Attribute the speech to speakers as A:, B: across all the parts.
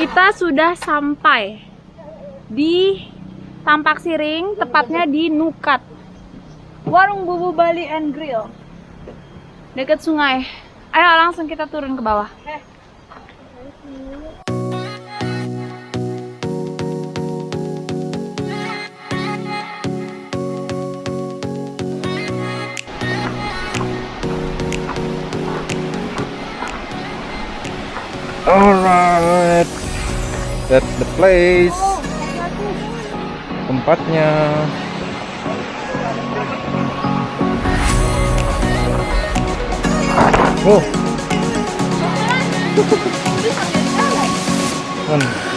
A: Kita sudah sampai di Tampak Siring, tepatnya di Nukat. Warung Bubu Bali and Grill. Dekat sungai. Ayo langsung kita turun ke bawah.
B: Alright, that's the place. Tempatnya. Oh. Hmm.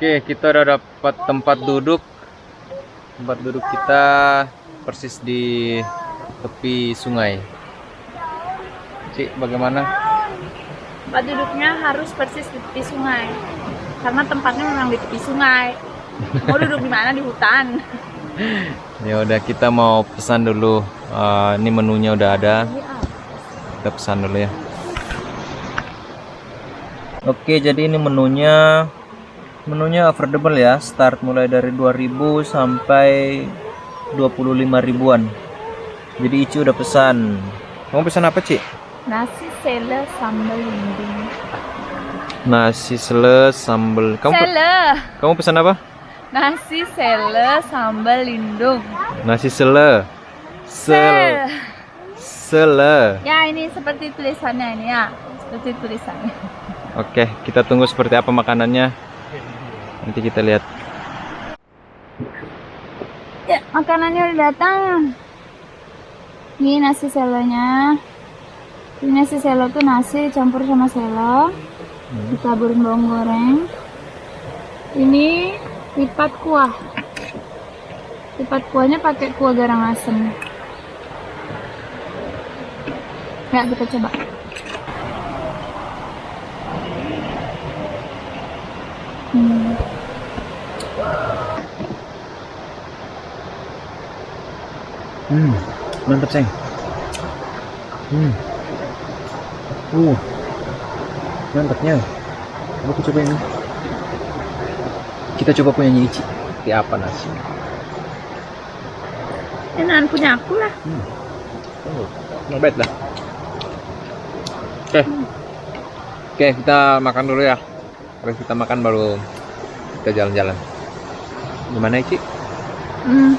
B: Oke, kita udah dapat tempat duduk. Tempat duduk kita persis di tepi sungai. Cik, bagaimana?
A: Tempat duduknya harus persis di tepi sungai. Karena tempatnya memang di tepi sungai. Mau duduk di mana di hutan.
B: Ya udah kita mau pesan dulu. Uh, ini menunya udah ada. Kita pesan dulu ya. Oke, jadi ini menunya menunya affordable ya start mulai dari 2000 sampai 25 ribuan. Jadi Ici udah pesan. Kamu pesan apa Ci?
A: nasi sele sambal lindung.
B: Nasi sele sambal. Kamu
A: sele.
B: Kamu pesan apa?
A: nasi sele sambal lindung.
B: Nasi sele. Sele sele.
A: Ya ini seperti tulisannya ini ya. Seperti tulisannya.
B: Oke kita tunggu seperti apa makanannya nanti kita lihat.
A: Ya makanannya udah datang. Ini nasi selonya. Ini nasi selo tuh nasi campur sama selo. Hmm. ditaburin bawang goreng. Ini lipat kuah. Lipat kuahnya pakai kuah garang asem. Ya kita coba.
B: Hmm, mantap sayang. Hmm. Uh, mantapnya. Aku coba ini. Kita coba punya Ici. Seperti apa nasi?
A: Enakan punya aku lah.
B: Oh, not bad lah. Oke. Oke, kita makan dulu ya. Habis kita makan baru kita jalan-jalan. Gimana Ici?
A: Hmm,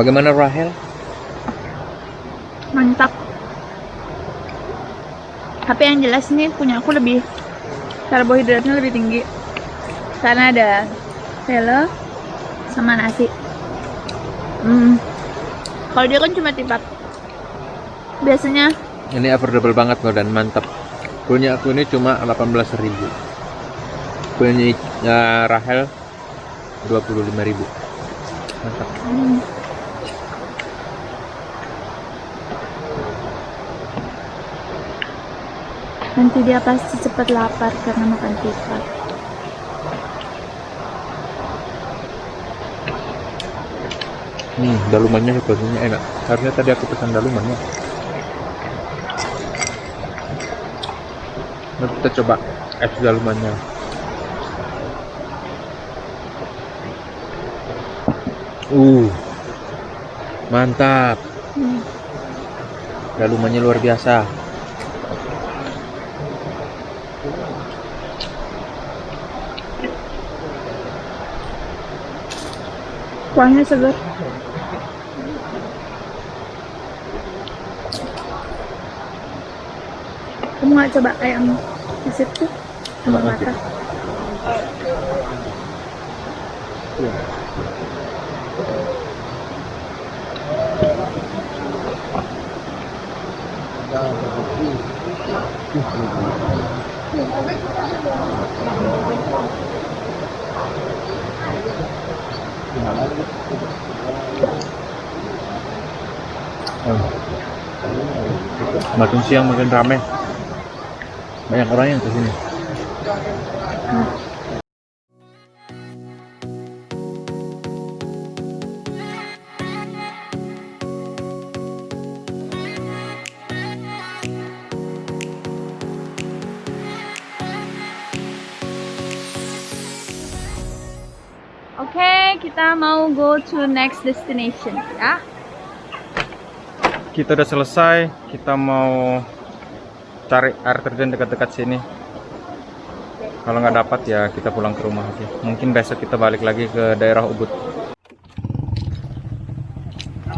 B: Bagaimana Rahel?
A: mantap. Tapi yang jelas nih punya aku lebih karbohidratnya lebih tinggi. Karena ada selo sama nasi. Hmm. Kalau dia kan cuma tipat. Biasanya
B: Ini affordable banget loh dan mantap. Punya aku ini cuma 18.000. Punya ya, Rahel 25.000. Mantap.
A: hmm, nanti dia pasti cepat lapar karena makan tipat.
B: Hmm, dalumannya sepertinya enak. Harusnya tadi aku pesan dalumannya. Nah, kita coba es dalumannya. Uh, mantap.
A: Hmm.
B: Dalumannya luar biasa.
A: Kuahnya segar. Kamu nggak coba ayam di situ sama
B: Coba nanti.
A: mata?
B: Hmm. Makin siang makin ramai. Banyak orang yang kesini. Hmm.
A: Oke, kita mau go to next destination ya.
B: Kita udah selesai. Kita mau cari air terjun dekat-dekat sini. Kalau nggak dapat ya kita pulang ke rumah aja. Mungkin besok kita balik lagi ke daerah Ubud.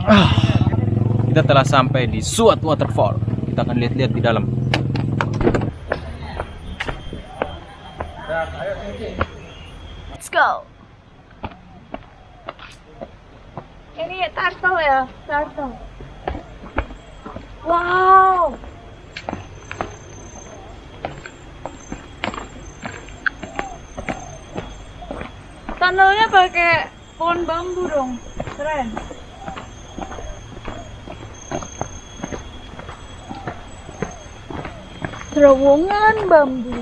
B: Ah, kita telah sampai di Suat Waterfall. Kita akan lihat-lihat di dalam.
A: Let's go. Ini turtle ya, turtle. Wow. Tunnelnya pakai pohon bambu dong, keren. Terowongan bambu.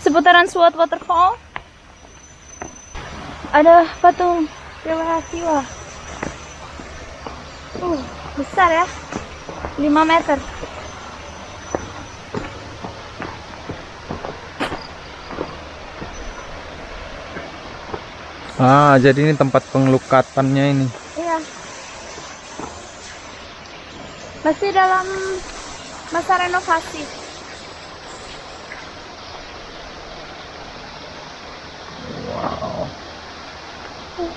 A: Seputaran SWOT waterfall? Ada patung Dewa Siwa. Uh besar ya. 5 meter.
B: Ah, jadi ini tempat pengelukatannya ini.
A: iya. Masih dalam masa renovasi
B: Itu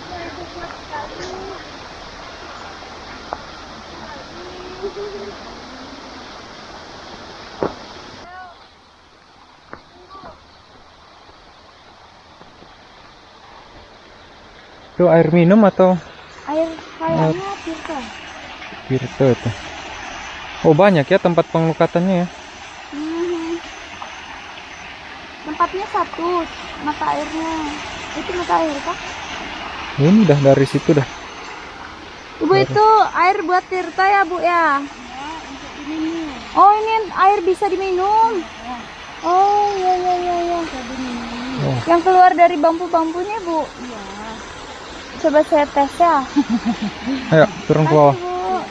B: air minum atau
A: air kayaknya Tirta
B: Tirta itu? Oh banyak ya tempat pengelukatannya ya.
A: Hmm. Tempatnya satu, mata airnya. Itu mata air kah?
B: Ini dah dari situ dah.
A: Ibu itu air buat Tirta ya bu ya? Oh ini air bisa diminum. Oh iya iya iya iya.
B: Oh.
A: Yang keluar dari bambu-bambunya bu? Iya. Coba saya tes ya.
B: Ayo turun ke bawah.
A: Bu.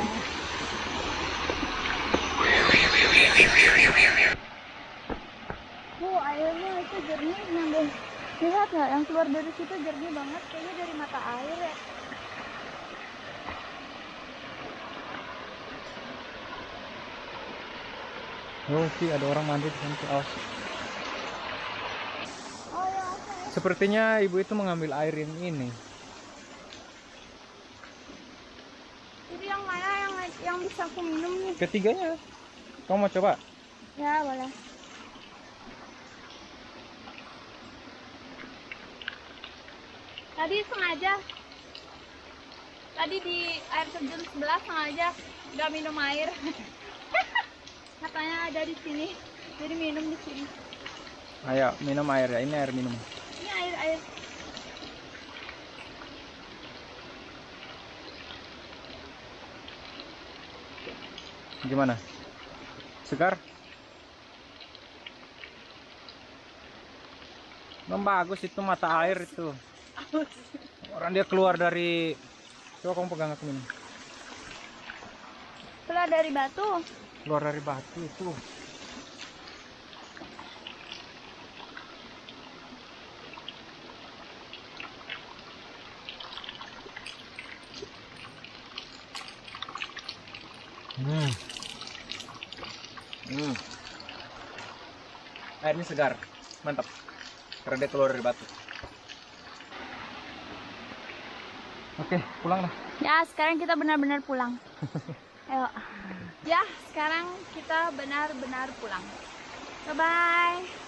A: Bu, airnya itu jernih nambah. Lihat nggak yang keluar dari situ jernih banget, kayaknya dari mata air ya.
B: Oh sih ada orang mandi di sana. Awas.
A: Oh ya.
B: Sepertinya ibu itu mengambil air yang ini.
A: Itu yang mana yang yang bisa aku minum nih?
B: Ketiganya. Kamu mau coba?
A: Ya boleh. Tadi sengaja. Tadi di air terjun sebelah sengaja nggak minum air. Katanya ada di sini. Jadi minum di sini.
B: Ayo minum air ya. Ini air minum.
A: Ini air air.
B: Gimana? Segar? Memang bagus itu mata air itu. Orang dia keluar dari Coba kamu pegang aku minum.
A: Keluar dari batu.
B: Keluar dari batu itu. Hmm. Hmm. Airnya segar, mantap. Karena dia keluar dari batu. Oke, pulang dah.
A: Ya, sekarang kita benar-benar pulang. Ayo. Ya, sekarang kita benar-benar pulang. Bye bye.